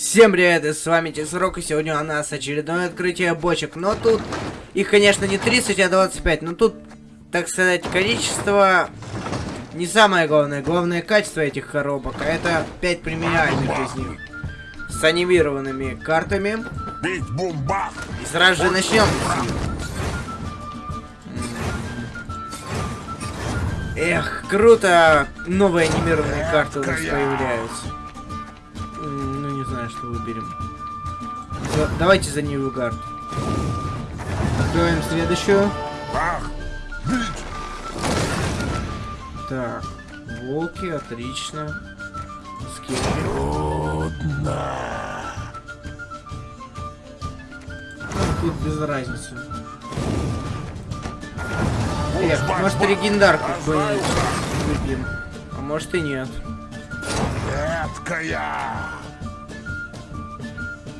Всем привет, и с вами Тесрок, и сегодня у нас очередное открытие бочек. Но тут их, конечно, не 30, а 25, но тут, так сказать, количество не самое главное. Главное качество этих коробок, а это 5 премиальных из них. С анимированными картами. И сразу же начнем. Эх, круто! Новые анимированные карты у нас появляются. Что выберем. За- Давайте за Ньюгард. Откроем следующую. Бах! Так, волки, отлично. Скидки. Ну, тут без разницы. Эх, может легендарку какую-нибудь выбьем. А может и нет. Эткая!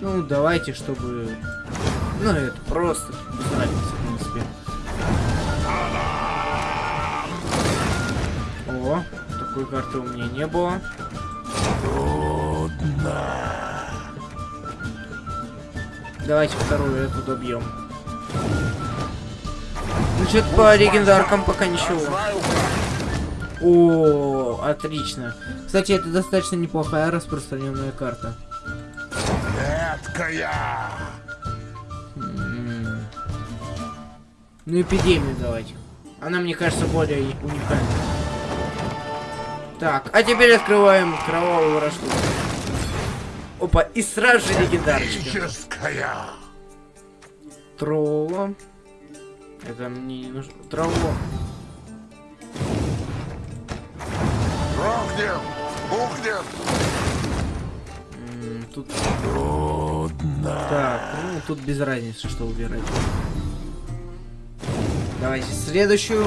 Ну, давайте, чтобы... Ну, это просто разницы, в принципе. О, такой карты у меня не было. Давайте вторую эту добьем. Ну, что-то по легендаркам пока ничего. О, отлично. Кстати, это достаточно неплохая распространенная карта. М. Ну, эпидемию давайте. Она, мне кажется, более уникальна. Так, а теперь открываем кровавую вражду. Опа, и сразу же легендарочка. Тролла. Это мне не нужно. Тролло. Рухнем! Бухнем! Тут... Так, ну тут без разницы, что убирать. Давайте следующую.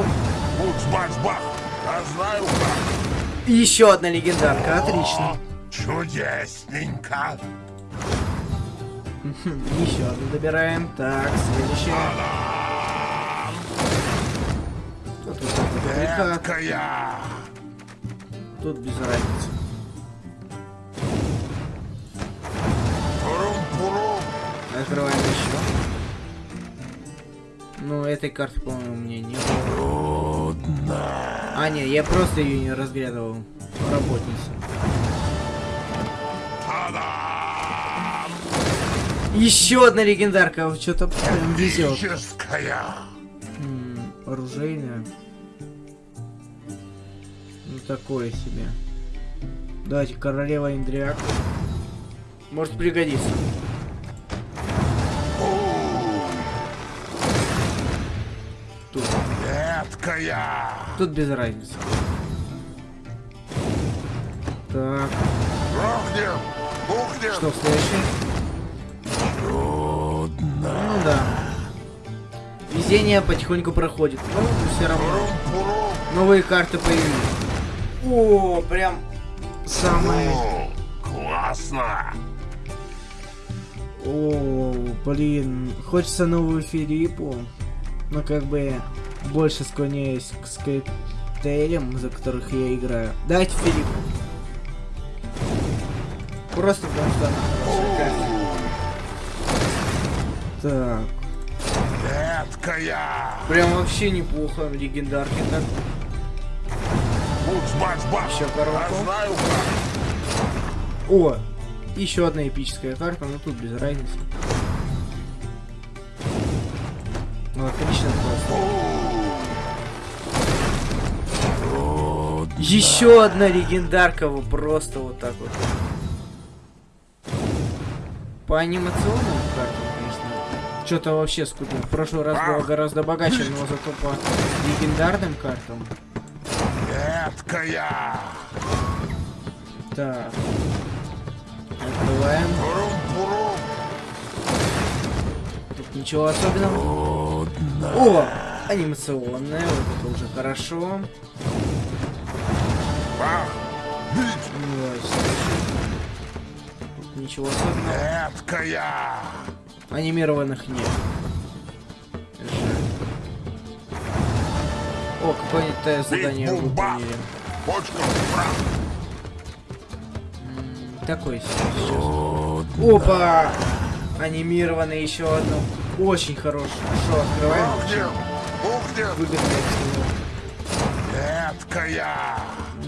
Букс-бакс-бах! Я знаю как! Еще одна легендарка, отлично. Чудесненько! Еще одну добираем. Так, следующая. Тут дубликат. Эткая! Тут без разницы. Открываем еще. Ну, этой карты, по-моему, меня не было. А, не, я просто ее не разглядывал. Работница. Еще одна легендарка. Что-то прям везет. Оружейная. Ну, такое себе. Давайте, королева Индриак. Может пригодится. Эткая! Тут без разницы. Так, Рухнем! Бухнем! что следующее? Ну да. Везение потихоньку проходит. Ну, все равно. Новые карты появились. О, прям самые... О, Классно! О, блин, хочется новую Филиппу, но как бы больше склоняюсь к скриптейлям, за которых я играю. Дайте Филиппу. Просто потому что она хорошая карта. Так, Эткая! прям вообще неплохо, легендарки так. Букс-бакс-бах! Еще коробку. О, еще одна эпическая карта, но тут без разницы. Ну, отлично просто. Еще одна легендарка, вот просто вот так вот. По анимационным картам, конечно, что-то вообще скудно. В прошлый раз было гораздо богаче, но зато по легендарным картам. Эткая! Так. Открываем. Тут ничего особенного. О! Анимационная, вот это уже хорошо. Бах! Бить! Ничего особенного. Эткая! Анимированных нет. О, тест задание выполнили. Почка в прах! М, Такой сейчас. Опа! Анимированный еще одно. Очень хороший. Что, открываем? Выгодно всего.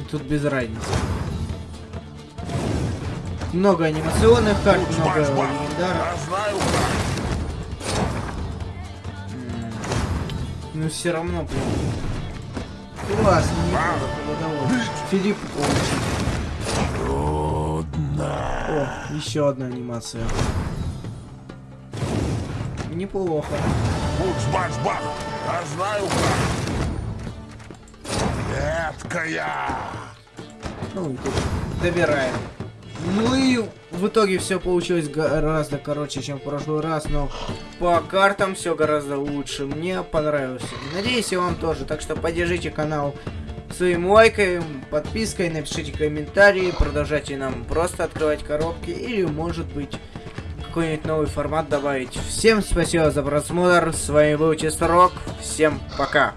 Тут без разницы. Много анимационных карт, много как! Но все равно прям. Классно, доволен. Филипп получил. О, еще одна анимация. Неплохо. Букс-баш-бах! Я знаю как! Меткая! Ну добираем. Ну и в итоге все получилось гораздо короче, чем в прошлый раз, но по картам все гораздо лучше. Мне понравилось. Надеюсь, и вам тоже. Так что поддержите канал своим лайком, подпиской, напишите комментарии, продолжайте нам просто открывать коробки или, может быть, какой-нибудь новый формат добавить. Всем спасибо за просмотр. С вами был Чисто Рок. Всем пока.